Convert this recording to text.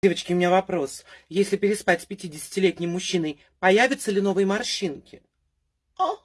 Девочки, у меня вопрос. Если переспать с 50-летним мужчиной, появятся ли новые морщинки? О,